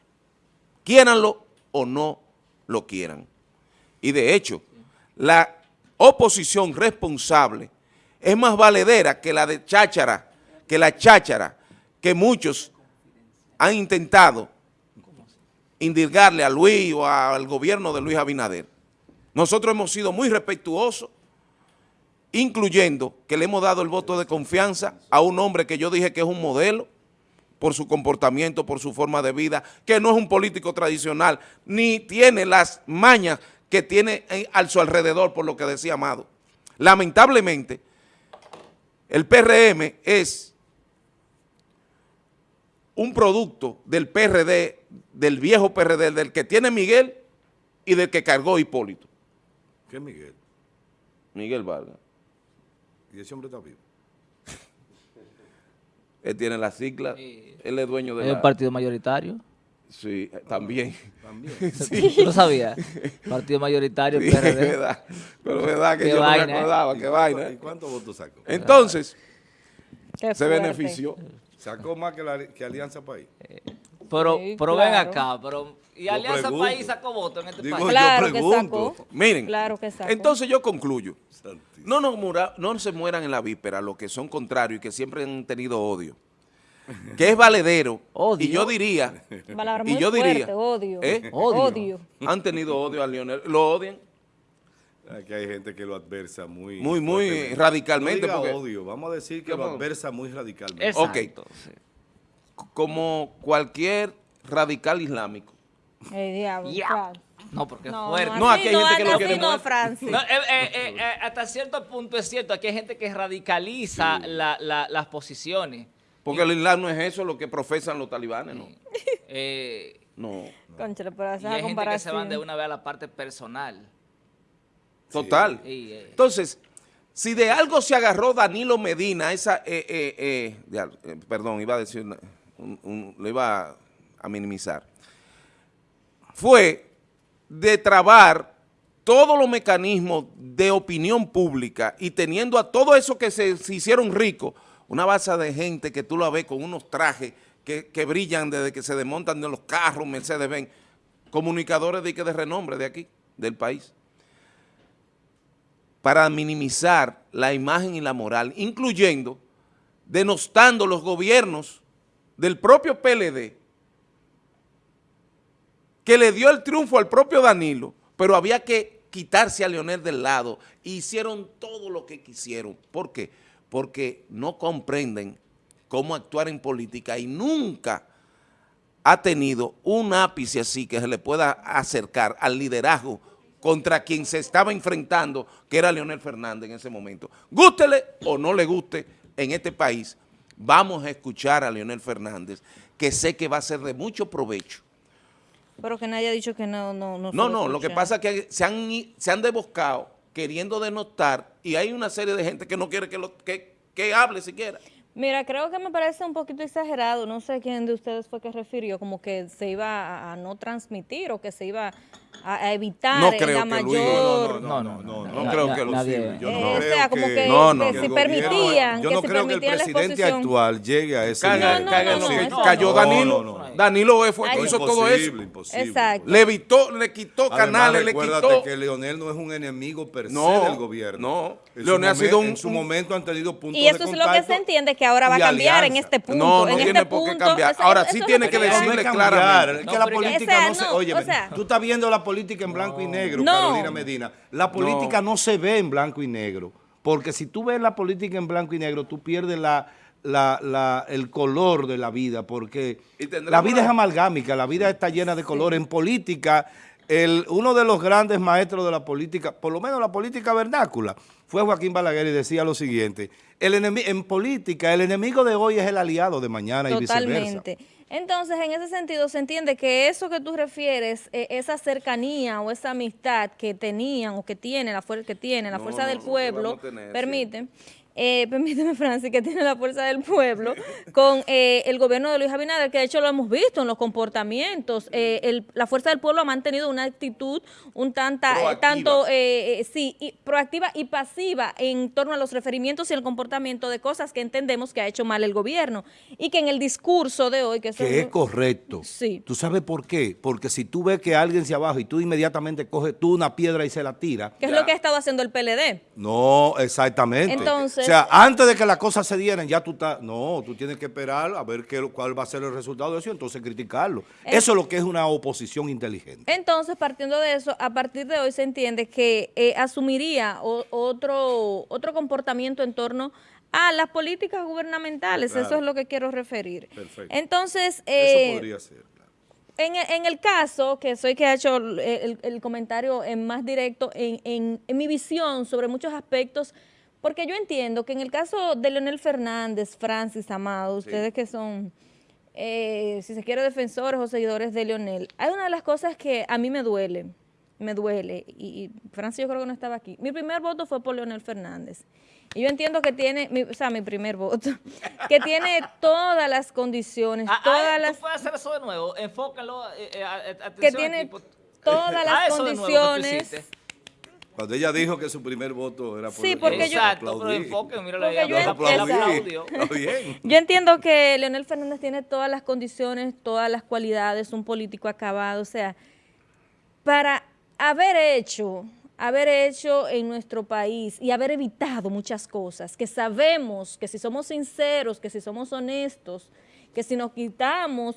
[SPEAKER 4] Quieranlo o no lo quieran. Y de hecho, la oposición responsable es más valedera que la de cháchara, que la cháchara que muchos han intentado indirgarle a Luis o al gobierno de Luis Abinader. Nosotros hemos sido muy respetuosos, incluyendo que le hemos dado el voto de confianza a un hombre que yo dije que es un modelo por su comportamiento, por su forma de vida, que no es un político tradicional, ni tiene las mañas que tiene a su alrededor, por lo que decía Amado. Lamentablemente, el PRM es un producto del PRD, del viejo PRD, del que tiene Miguel y del que cargó Hipólito.
[SPEAKER 1] ¿Qué es Miguel?
[SPEAKER 4] Miguel Vargas.
[SPEAKER 1] ¿Y ese hombre está vivo?
[SPEAKER 4] Él tiene la sigla, él es dueño de
[SPEAKER 2] ¿Es
[SPEAKER 4] la...
[SPEAKER 2] el partido mayoritario?
[SPEAKER 4] Sí, también.
[SPEAKER 1] También.
[SPEAKER 2] ¿Tú lo sabías? Partido mayoritario,
[SPEAKER 4] Sí,
[SPEAKER 2] PRD.
[SPEAKER 4] es verdad. Pero es verdad que
[SPEAKER 2] Qué
[SPEAKER 4] yo
[SPEAKER 2] vaina,
[SPEAKER 4] no
[SPEAKER 2] ¿eh?
[SPEAKER 4] me acordaba, qué vaina.
[SPEAKER 1] ¿Y
[SPEAKER 4] ¿eh?
[SPEAKER 1] cuántos votos sacó?
[SPEAKER 4] Entonces,
[SPEAKER 3] Qué
[SPEAKER 4] se benefició.
[SPEAKER 1] Sacó más que, la, que Alianza País.
[SPEAKER 2] Pero,
[SPEAKER 3] Sí,
[SPEAKER 2] pero ven acá, pero... ¿Y Alianza
[SPEAKER 1] pregunto.
[SPEAKER 2] País sacó votos en este
[SPEAKER 1] Digo,
[SPEAKER 2] país?
[SPEAKER 1] yo
[SPEAKER 3] Claro que sacó.
[SPEAKER 4] Miren,
[SPEAKER 3] Claro que sacó.
[SPEAKER 4] entonces yo concluyo. No, nos mura- no se mueran en la víspera los que son contrarios y que siempre han tenido odio. Que es valedero.
[SPEAKER 2] Odio.
[SPEAKER 4] Y yo diría,
[SPEAKER 3] Palabra
[SPEAKER 4] y
[SPEAKER 3] muy
[SPEAKER 4] yo diría,
[SPEAKER 3] fuerte, odio.
[SPEAKER 4] ¿eh?
[SPEAKER 2] Odio.
[SPEAKER 3] Odio.
[SPEAKER 4] han tenido odio a Lionel. Lo odian
[SPEAKER 1] Aquí hay gente que lo adversa muy...
[SPEAKER 4] muy, muy radicalmente.
[SPEAKER 1] No diga
[SPEAKER 4] porque
[SPEAKER 1] odio, vamos a decir que lo adversa muy radicalmente.
[SPEAKER 2] Exacto,
[SPEAKER 4] Ok. Como cualquier radical islámico.
[SPEAKER 3] El diablo.
[SPEAKER 2] No, porque es
[SPEAKER 3] No,
[SPEAKER 2] fuerte.
[SPEAKER 4] No, aquí hay gente que lo
[SPEAKER 3] así
[SPEAKER 4] quiere
[SPEAKER 3] no. Francis.
[SPEAKER 2] No, eh, eh, eh, eh, hasta cierto punto es cierto, aquí hay gente que radicaliza la- la- las posiciones.
[SPEAKER 4] Porque el Islam no es eso lo que profesan los talibanes, ¿no?
[SPEAKER 2] Eh,
[SPEAKER 4] No.
[SPEAKER 3] Conchale, pero
[SPEAKER 2] y hay gente que se van de una vez a la parte personal.
[SPEAKER 4] Total.
[SPEAKER 2] Y, eh,
[SPEAKER 4] Entonces, si de algo se agarró Danilo Medina, esa, eh, eh, eh, eh, perdón, iba a decir, una- un- un- lo iba a, minimizar, fue de trabar todos los mecanismos de opinión pública y teniendo a todo eso que se, hicieron ricos, una base de gente que tú la ves con unos trajes que, que brillan desde que se desmontan de los carros, Mercedes-Benz, comunicadores de, de renombre de aquí, del país para minimizar la imagen y la moral, incluyendo denostando los gobiernos del propio PLD, que le dio el triunfo al propio Danilo, pero había que quitarse a Leonel del lado, hicieron todo lo que quisieron. ¿Por qué? Porque no comprenden cómo actuar en política y nunca ha tenido un ápice así que se le pueda acercar al liderazgo contra quien se estaba enfrentando, que era Leonel Fernández en ese momento. Gústele o no le guste en este país, vamos a escuchar a Leonel Fernández, que sé que va a ser de mucho provecho.
[SPEAKER 3] Pero que nadie ha dicho que no, no, no.
[SPEAKER 4] No, no, lo que pasa es que se han, se han deboscado queriendo denotar y hay una serie de gente que no quiere que, lo, que, que hable siquiera.
[SPEAKER 3] Mira, creo que me parece un poquito exagerado. No sé quién de ustedes fue que refirió, como que se iba a, a no transmitir o que se iba a, evitar
[SPEAKER 4] No creo
[SPEAKER 3] la
[SPEAKER 4] que
[SPEAKER 3] mayor.
[SPEAKER 1] No, no, no, no,
[SPEAKER 4] no creo que lo
[SPEAKER 1] posible. Yo
[SPEAKER 3] Eh,
[SPEAKER 1] no
[SPEAKER 3] o
[SPEAKER 1] creo
[SPEAKER 3] sea, como que,
[SPEAKER 4] No, no.
[SPEAKER 3] si permitían,
[SPEAKER 1] Yo no
[SPEAKER 3] si
[SPEAKER 1] creo que el
[SPEAKER 3] permitían la
[SPEAKER 1] presidente actual llegue a ese
[SPEAKER 4] Caga-
[SPEAKER 1] nivel.
[SPEAKER 4] cayó
[SPEAKER 3] no.
[SPEAKER 4] Danilo,
[SPEAKER 1] No, no, no.
[SPEAKER 4] Danilo fue hizo
[SPEAKER 1] Imposible,
[SPEAKER 4] todo eso.
[SPEAKER 1] imposible.
[SPEAKER 3] Exacto.
[SPEAKER 4] Le evitó, le quitó canales, le quitó.
[SPEAKER 1] que Leonel no es un enemigo per se del gobierno.
[SPEAKER 4] no. Leonel ha sido un-
[SPEAKER 1] En su momento han tenido puntos
[SPEAKER 3] Y eso
[SPEAKER 1] de
[SPEAKER 3] es lo que
[SPEAKER 1] contacto
[SPEAKER 3] se entiende que ahora va a cambiar en este punto.
[SPEAKER 4] No, no
[SPEAKER 3] en
[SPEAKER 4] tiene
[SPEAKER 3] este
[SPEAKER 4] por qué cambiar. Ahora sí tiene que decirle claramente.
[SPEAKER 1] que la política no se... Oye, tú estás viendo la política en blanco y negro,
[SPEAKER 3] No.
[SPEAKER 1] Carolina Medina. La política no. se ve en blanco y negro. Porque si tú ves la política en blanco y negro, tú pierdes la, la- la- el color de la vida, porque la vida
[SPEAKER 4] una-
[SPEAKER 1] es amalgámica, la vida está llena de color. En política, el, uno de los grandes maestros de la política, por lo menos la política vernácula, fue Joaquín Balaguer y decía lo siguiente, el en política el enemigo de hoy es el aliado de mañana y viceversa.
[SPEAKER 3] Totalmente. Entonces, en ese sentido, se entiende que eso que tú refieres, eh, esa cercanía o esa amistad que tenían o que tiene la fuerza que tiene la
[SPEAKER 4] No,
[SPEAKER 3] fuerza
[SPEAKER 4] no,
[SPEAKER 3] del
[SPEAKER 4] no,
[SPEAKER 3] pueblo,
[SPEAKER 4] tener,
[SPEAKER 3] permite, eh, permíteme, Francis, que tiene la fuerza del pueblo con eh, el gobierno de Luis Abinader, que de hecho lo hemos visto en los comportamientos. eh, el- la fuerza del pueblo ha mantenido una actitud un tanta, eh,
[SPEAKER 4] Proactiva.
[SPEAKER 3] tanto eh, sí, y proactiva y pasiva en torno a los referimientos y el comportamiento de cosas que entendemos que ha hecho mal el gobierno y que en el discurso de hoy, que, eso
[SPEAKER 1] Que es
[SPEAKER 3] muy-
[SPEAKER 1] correcto.
[SPEAKER 3] Sí.
[SPEAKER 1] ¿Tú sabes por qué? Porque si tú ves que alguien se abajo y tú inmediatamente coges tú una piedra y se la tira,
[SPEAKER 3] que es lo que ha estado haciendo el PLD.
[SPEAKER 1] No, exactamente.
[SPEAKER 3] Entonces-
[SPEAKER 1] sea, antes de que las cosas se dieran, ya tú estás, no, tú tienes que esperar a ver qué, cuál va a ser el resultado de eso y entonces criticarlo.
[SPEAKER 3] Eh.
[SPEAKER 1] Eso es lo que es una oposición inteligente.
[SPEAKER 3] Entonces, partiendo de eso, a partir de hoy se entiende que eh, asumiría o- otro, otro comportamiento en torno a las políticas gubernamentales.
[SPEAKER 1] Claro.
[SPEAKER 3] Eso es lo que quiero referir.
[SPEAKER 1] Perfecto.
[SPEAKER 3] Entonces, eh,
[SPEAKER 1] eso podría ser. claro.
[SPEAKER 3] En, el- en el caso, que soy que ha hecho el, el- el comentario en más directo, en, en- en mi visión sobre muchos aspectos, porque yo entiendo que en el caso de Leonel Fernández, Francis, Amado, ustedes que son, eh, si se quiere, defensores o seguidores de Leonel, hay una de las cosas que a mí me duele, me duele, y, y Francis yo creo que no estaba aquí. Mi primer voto fue por Leonel Fernández. Y yo entiendo que tiene, mi- o sea, mi primer voto, que tiene todas las condiciones,
[SPEAKER 2] Ah, ah,
[SPEAKER 3] todas
[SPEAKER 2] ¿tú
[SPEAKER 3] las
[SPEAKER 2] puedes hacer eso de nuevo? Enfócalo. eh, eh, a- a-
[SPEAKER 3] que
[SPEAKER 2] atención,
[SPEAKER 3] tiene
[SPEAKER 2] equipo.
[SPEAKER 3] todas
[SPEAKER 2] Ah,
[SPEAKER 3] las
[SPEAKER 2] tú
[SPEAKER 3] condiciones.
[SPEAKER 1] Cuando ella dijo que su primer voto era por
[SPEAKER 3] Sí, porque yo-
[SPEAKER 2] Exacto, pero enfoque, mira
[SPEAKER 3] Porque
[SPEAKER 2] la
[SPEAKER 3] yo entiendo-
[SPEAKER 2] aplaudio.
[SPEAKER 1] Está bien.
[SPEAKER 3] Yo entiendo que Leonel Fernández tiene todas las condiciones, todas las cualidades, un político acabado, o sea, para haber hecho, haber hecho en nuestro país y haber evitado muchas cosas, que sabemos que si somos sinceros, que si somos honestos, que si nos quitamos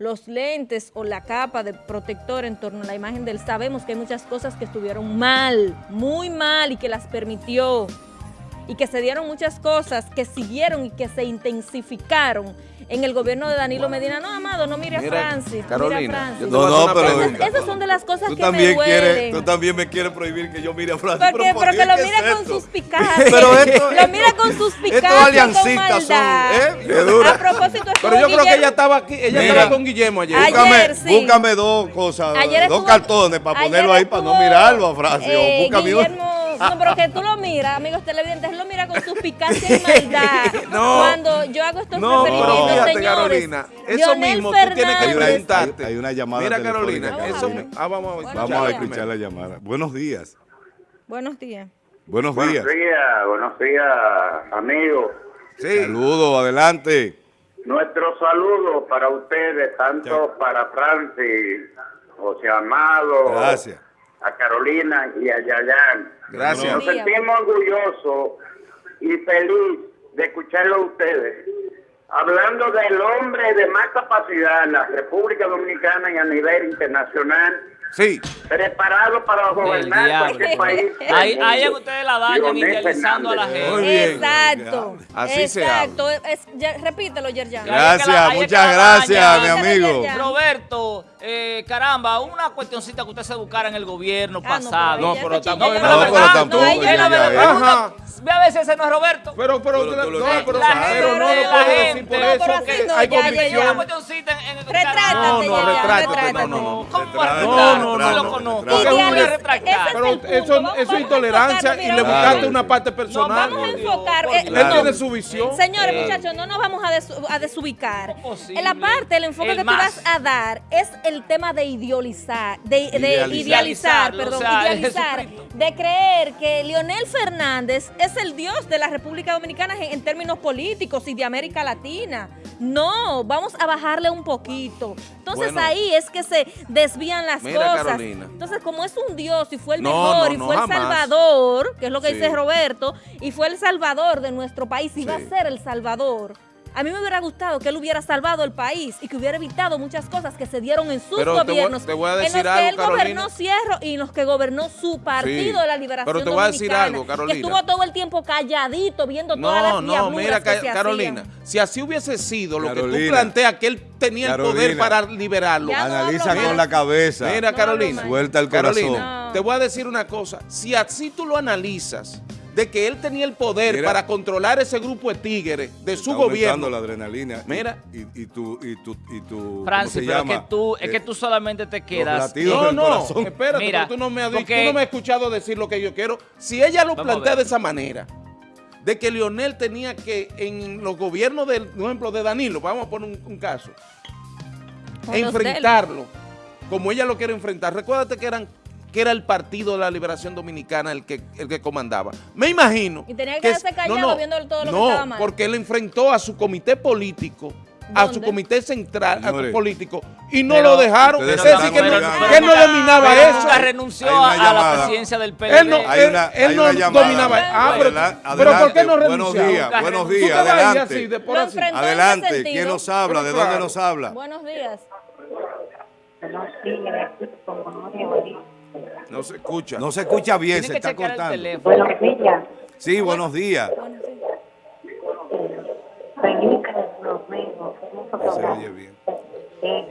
[SPEAKER 3] los lentes o la capa de protector en torno a la imagen de él, sabemos que hay muchas cosas que estuvieron mal, muy mal y que las permitió y que se dieron muchas cosas que siguieron y que se intensificaron en el gobierno de Danilo Medina. No, Amado, no mire a
[SPEAKER 4] Mira,
[SPEAKER 3] Francis,
[SPEAKER 4] Carolina,
[SPEAKER 3] mire a Francis.
[SPEAKER 1] No, no, pero-
[SPEAKER 3] Esas, esas son de las cosas
[SPEAKER 1] Tú
[SPEAKER 3] que me
[SPEAKER 1] también, quieres,
[SPEAKER 3] duelen.
[SPEAKER 1] tú también me quieres prohibir que yo mire a Francis.
[SPEAKER 3] Porque,
[SPEAKER 1] pero,
[SPEAKER 3] porque
[SPEAKER 1] Dios,
[SPEAKER 3] lo
[SPEAKER 1] ¿qué
[SPEAKER 3] mira
[SPEAKER 1] es
[SPEAKER 3] con
[SPEAKER 1] esto?
[SPEAKER 3] suspicacia.
[SPEAKER 1] Pero esto-
[SPEAKER 3] lo mira con suspicacia,
[SPEAKER 1] Estos
[SPEAKER 3] con
[SPEAKER 1] aliancistas son,
[SPEAKER 3] maldad.
[SPEAKER 1] ¿eh? Qué dura.
[SPEAKER 3] A propósito,
[SPEAKER 4] Pero yo creo que ella estaba aquí, ella
[SPEAKER 1] Mira.
[SPEAKER 4] estaba con Guillermo ayer.
[SPEAKER 3] Ayer,
[SPEAKER 1] Búscame,
[SPEAKER 3] sí.
[SPEAKER 1] búscame dos cosas,
[SPEAKER 3] Ayer
[SPEAKER 1] dos
[SPEAKER 3] estuvo-
[SPEAKER 1] cartones para ponerlo ahí para no mirarlo a Francis. o
[SPEAKER 3] eh,
[SPEAKER 1] búscame uno.
[SPEAKER 3] Guillermo, no, pero que tú lo miras, amigos televidentes, lo mira con suspicacia y maldad.
[SPEAKER 4] No.
[SPEAKER 3] Cuando yo hago estos
[SPEAKER 4] No,
[SPEAKER 3] referimientos,
[SPEAKER 4] fíjate,
[SPEAKER 3] señores.
[SPEAKER 4] Carolina, eso
[SPEAKER 3] Leonel
[SPEAKER 4] mismo tú tienes que
[SPEAKER 3] Fernández-
[SPEAKER 4] preguntarte.
[SPEAKER 1] Hay- hay una llamada
[SPEAKER 4] Mira, Carolina,
[SPEAKER 3] Carolina.
[SPEAKER 4] eso, ah, vamos a
[SPEAKER 1] Vamos a
[SPEAKER 3] días.
[SPEAKER 1] escuchar la llamada. Buenos días.
[SPEAKER 3] Buenos días.
[SPEAKER 1] Buenos
[SPEAKER 5] Buenos
[SPEAKER 1] días.
[SPEAKER 5] días, buenos días, amigos.
[SPEAKER 4] Sí.
[SPEAKER 1] Saludos, adelante.
[SPEAKER 5] Nuestro saludo para ustedes, tanto para Francis, José Amado,
[SPEAKER 1] Gracias.
[SPEAKER 5] A Carolina y a Yayan.
[SPEAKER 4] Gracias.
[SPEAKER 5] Nos sentimos orgullosos y feliz de escucharlo a ustedes. Hablando del hombre de más capacidad en la República Dominicana y a nivel internacional,
[SPEAKER 4] Sí.
[SPEAKER 5] preparado para gobernar cualquier país.
[SPEAKER 2] Ahí, ahí ustedes la dañan idealizando a la.
[SPEAKER 4] Muy
[SPEAKER 2] gente.
[SPEAKER 4] bien.
[SPEAKER 3] Exacto.
[SPEAKER 4] Así se.
[SPEAKER 3] Es- ya- repítelo, Yerjan.
[SPEAKER 1] Gracias, muchas gracias, mi amigo.
[SPEAKER 2] Roberto, eh, caramba, una cuestioncita que usted se buscara en el gobierno
[SPEAKER 3] Ah,
[SPEAKER 2] pasado.
[SPEAKER 4] No, pero tampoco-
[SPEAKER 2] No, pero
[SPEAKER 1] tampoco.
[SPEAKER 2] Ve a veces ese no es Roberto.
[SPEAKER 4] Pero, pero,
[SPEAKER 1] Pero
[SPEAKER 4] no, pero,
[SPEAKER 2] La
[SPEAKER 4] pero
[SPEAKER 2] gente,
[SPEAKER 4] no puedo decir
[SPEAKER 2] gente.
[SPEAKER 4] por
[SPEAKER 2] No,
[SPEAKER 4] eso,
[SPEAKER 3] no,
[SPEAKER 4] hay
[SPEAKER 3] ya, ya, ya.
[SPEAKER 2] Una
[SPEAKER 4] convicción.
[SPEAKER 2] cuestioncita en, el
[SPEAKER 3] Retrátate,
[SPEAKER 4] No, no, retrátate, no, no, no.
[SPEAKER 1] No,
[SPEAKER 2] No
[SPEAKER 1] no,
[SPEAKER 4] Pero eso, es intolerancia y le buscaste una parte
[SPEAKER 3] No,
[SPEAKER 4] personal.
[SPEAKER 3] vamos a enfocar. eh.
[SPEAKER 4] Él
[SPEAKER 3] no.
[SPEAKER 4] tiene su visión.
[SPEAKER 3] Señores,
[SPEAKER 2] Eh.
[SPEAKER 3] muchachos, no nos vamos a, desu- a desubicar. La parte, el enfoque que tú vas a dar es el tema de idealizar, de, de
[SPEAKER 1] Idealizar.
[SPEAKER 3] perdón,
[SPEAKER 2] o sea,
[SPEAKER 3] idealizar, de creer que Leonel Fernández es el dios de la República Dominicana en, en términos políticos y de América Latina. No, vamos a bajarle un poquito. Entonces
[SPEAKER 4] Bueno.
[SPEAKER 3] ahí es que se desvían las
[SPEAKER 4] Mira,
[SPEAKER 3] cosas.
[SPEAKER 4] Carolina.
[SPEAKER 3] Entonces, como es un dios y fue el
[SPEAKER 4] No,
[SPEAKER 3] mejor
[SPEAKER 4] no,
[SPEAKER 3] y
[SPEAKER 4] no,
[SPEAKER 3] fue el
[SPEAKER 4] jamás.
[SPEAKER 3] salvador, que es lo que
[SPEAKER 4] Sí.
[SPEAKER 3] dice Roberto, y fue el salvador de nuestro país y va a ser el salvador. A mí me hubiera gustado que él hubiera salvado el país y que hubiera evitado muchas cosas que se dieron en sus
[SPEAKER 4] Pero te voy-
[SPEAKER 3] gobiernos.
[SPEAKER 4] te voy a
[SPEAKER 3] en
[SPEAKER 4] decir
[SPEAKER 3] los que
[SPEAKER 4] algo,
[SPEAKER 3] él gobernó
[SPEAKER 4] Carolina.
[SPEAKER 3] Cierro y en los que gobernó su partido
[SPEAKER 4] Sí,
[SPEAKER 3] de la liberación
[SPEAKER 4] pero te voy a decir algo, Carolina.
[SPEAKER 3] Que estuvo todo el tiempo calladito viendo todas
[SPEAKER 4] No,
[SPEAKER 3] las
[SPEAKER 4] no,
[SPEAKER 3] diabluras
[SPEAKER 4] mira,
[SPEAKER 3] que
[SPEAKER 4] Ca-
[SPEAKER 3] se
[SPEAKER 4] Carolina,
[SPEAKER 3] hacían.
[SPEAKER 4] si así hubiese sido lo que tú planteas, que él tenía el poder para liberarlo.
[SPEAKER 3] No
[SPEAKER 1] Analiza con la cabeza.
[SPEAKER 4] Mira,
[SPEAKER 3] No
[SPEAKER 4] Carolina.
[SPEAKER 1] Suelta el corazón.
[SPEAKER 4] Carolina,
[SPEAKER 3] No.
[SPEAKER 4] te voy a decir una cosa. Si así tú lo analizas, de que él tenía el poder
[SPEAKER 1] Mira.
[SPEAKER 4] para controlar ese grupo de tigres de su
[SPEAKER 1] Está
[SPEAKER 4] gobierno.
[SPEAKER 1] la adrenalina. y-
[SPEAKER 4] Mira.
[SPEAKER 1] Y, y tu, y tu, y tu, ¿cómo
[SPEAKER 2] Francis, pero es que tú, es
[SPEAKER 1] Eh,
[SPEAKER 2] que tú solamente te quedas.
[SPEAKER 4] No, no,
[SPEAKER 1] corazón.
[SPEAKER 4] espérate,
[SPEAKER 2] Mira,
[SPEAKER 4] tú no, me has, dicho-
[SPEAKER 2] porque-
[SPEAKER 4] tú no me has escuchado decir lo que yo quiero. Si ella lo
[SPEAKER 2] Vamos
[SPEAKER 4] plantea de esa manera, de que Lionel tenía que, en los gobiernos del, por ejemplo, de Danilo, vamos a poner un, un caso, enfrentarlo, como ella lo quiere enfrentar. Recuérdate que eran que era el Partido de la Liberación Dominicana el que, el que comandaba. Me imagino.
[SPEAKER 3] Y tenía que quedarse
[SPEAKER 4] es-
[SPEAKER 3] callado viendo todo lo que
[SPEAKER 4] no,
[SPEAKER 3] estaba mal.
[SPEAKER 4] porque él enfrentó a su comité político, a su
[SPEAKER 3] ¿Dónde?
[SPEAKER 4] comité central, a su político, y no
[SPEAKER 2] pero
[SPEAKER 4] lo dejaron. Es decir, que, no, que él no dominaba
[SPEAKER 2] pero
[SPEAKER 4] eso.
[SPEAKER 2] nunca renunció a la presidencia del PLD.
[SPEAKER 4] Él no,
[SPEAKER 1] Hay
[SPEAKER 4] él,
[SPEAKER 1] una-
[SPEAKER 4] él no
[SPEAKER 1] llamada.
[SPEAKER 4] dominaba. Ah, pero, pero ¿por qué no
[SPEAKER 1] adelante, buenos días, buenos días, adelante.
[SPEAKER 4] así, de
[SPEAKER 1] Adelante. ¿quién nos habla?
[SPEAKER 4] Pero
[SPEAKER 1] ¿De dónde nos habla?
[SPEAKER 3] Buenos días.
[SPEAKER 6] Buenos días, como no
[SPEAKER 4] se escucha.
[SPEAKER 1] No se escucha bien, se
[SPEAKER 2] que
[SPEAKER 1] está cortando.
[SPEAKER 2] teléfono.
[SPEAKER 6] Buenos días,
[SPEAKER 1] Sí, buenos días.
[SPEAKER 3] Buenos días.
[SPEAKER 1] Se oye bien.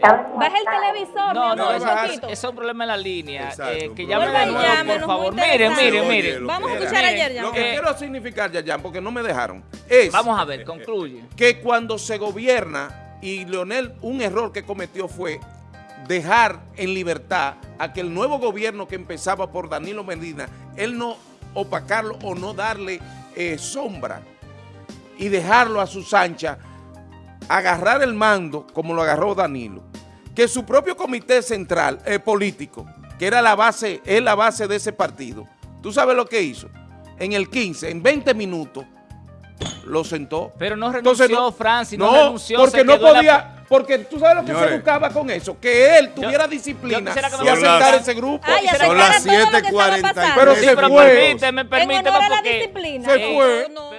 [SPEAKER 3] Baja el televisor,
[SPEAKER 2] No, no, eso, es un problema en la línea.
[SPEAKER 1] Exacto,
[SPEAKER 2] eh, que
[SPEAKER 1] problema.
[SPEAKER 2] llame
[SPEAKER 3] Vuelva
[SPEAKER 2] de nuevo, por favor. Mire, mire, mire.
[SPEAKER 3] Vamos a escuchar ayer ya.
[SPEAKER 4] Lo que
[SPEAKER 2] Eh,
[SPEAKER 4] quiero significar, Yayan, porque no me dejaron, es
[SPEAKER 2] Vamos a ver, concluye.
[SPEAKER 4] que cuando se gobierna, y Leonel, un error que cometió fue dejar en libertad a que el nuevo gobierno que empezaba por Danilo Medina, él no opacarlo o no darle eh, sombra y dejarlo a sus anchas, agarrar el mando como lo agarró Danilo. Que su propio comité central eh, político, que era la base, es la base de ese partido, ¿tú sabes lo que hizo? En el 15, en 20 minutos, lo sentó.
[SPEAKER 2] Pero no renunció,
[SPEAKER 4] Entonces,
[SPEAKER 2] Francis, no renunció,
[SPEAKER 4] porque
[SPEAKER 2] se
[SPEAKER 4] no podía, porque tú sabes lo que
[SPEAKER 1] Señores.
[SPEAKER 4] se buscaba con eso, que él tuviera
[SPEAKER 2] yo
[SPEAKER 4] disciplina
[SPEAKER 2] me
[SPEAKER 4] y
[SPEAKER 1] explicara.
[SPEAKER 4] ese grupo.
[SPEAKER 3] Ay,
[SPEAKER 1] Son las
[SPEAKER 3] todo lo que estaba
[SPEAKER 1] 7:43.
[SPEAKER 3] pasando.
[SPEAKER 4] Pero
[SPEAKER 2] Sí,
[SPEAKER 4] se
[SPEAKER 2] pero
[SPEAKER 4] fue.
[SPEAKER 2] permíteme,
[SPEAKER 3] En
[SPEAKER 2] permíteme
[SPEAKER 3] a la
[SPEAKER 2] porque...
[SPEAKER 3] disciplina.
[SPEAKER 4] Se fue.
[SPEAKER 3] No, no.